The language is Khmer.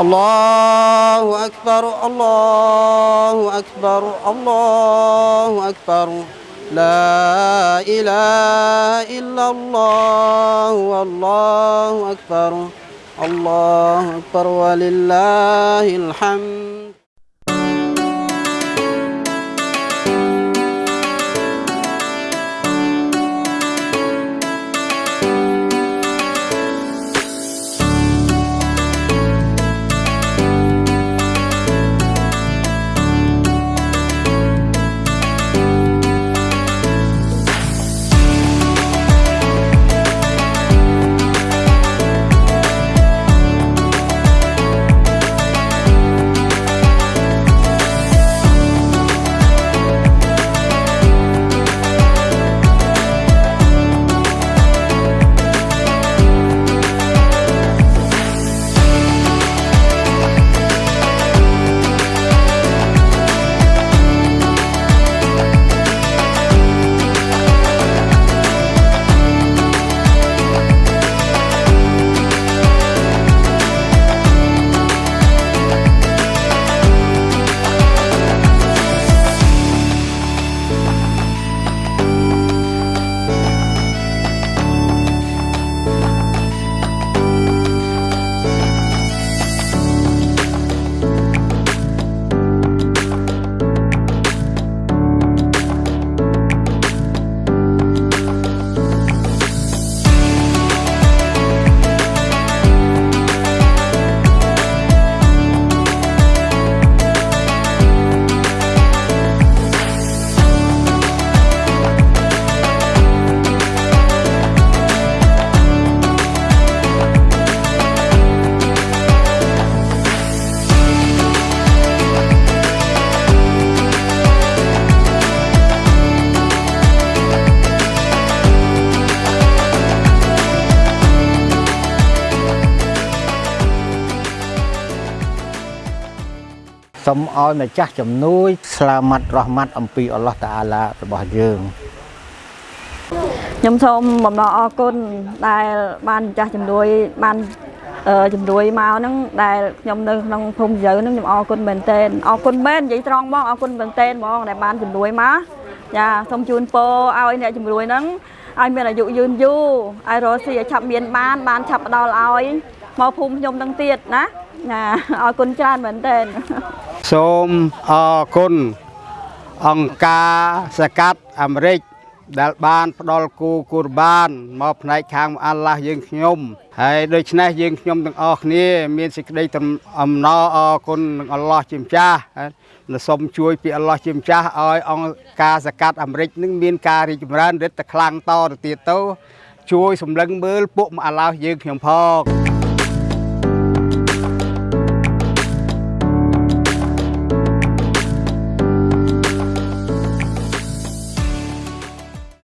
الله أكبر الله أكبر الله أكبر. لا إله إلا الله والله أكبر الله أكبر ولله الحمد. សូមឲ្យម្ចាស់ជំនួយស្លាម៉ាត់រ៉ហ្មាត់អំពីអល់ឡោះតាអាឡារបស់យើងខ្ញុំសូមបំណងអរគុណដែលបានម្ចាស់ជំនួយបានអឺជំនួយមកហ្នឹងដែលខ្ញុំនៅក្នុងភូមិយើហ្នឹងខ្ញុំអរគុណមែនទែនអរគុណមែននិយាយត្រង់បងអរគុណមែនទែនហ្មងដែលបានជំនួយមកចាសូមជូនពរឲ្យអ្នកជំនួយហ្នឹងឲ្យមានអាយុយឺនយូរឲ្យរស់ស៊ីឲ្យឆាប់មានបាន បានឆាប់ផ្ដល់ឲ្យមកភូមិខ្ញុំហ្នឹងទៀតណាណាអរគុណច្រើនមែនទែន សូមអរគុណអង្គការសកាត់អាមេរិកដែលបានផ្ដល់គូគូរបានមកផ្នែកខាងអាល់ឡោះយើងខ្ញុំហើយដូច្នេះយើងខ្ញុំទាំងអស់គ្នាមានសេចក្តីអំណរអរគុណនឹងអល់ឡោះជាម្ចាស់ហើយសូមជួយពីអល់ឡោះជាម្ចាស់ឲ្យអង្គការសកាត់អាមេរិកនឹងមានការរីកចម្រើនរិទ្ធតែខ្លាំងតទៅទៀតទៅជួយសម្លឹងមើលពួកអាឡោះយើងខ្ញុំផង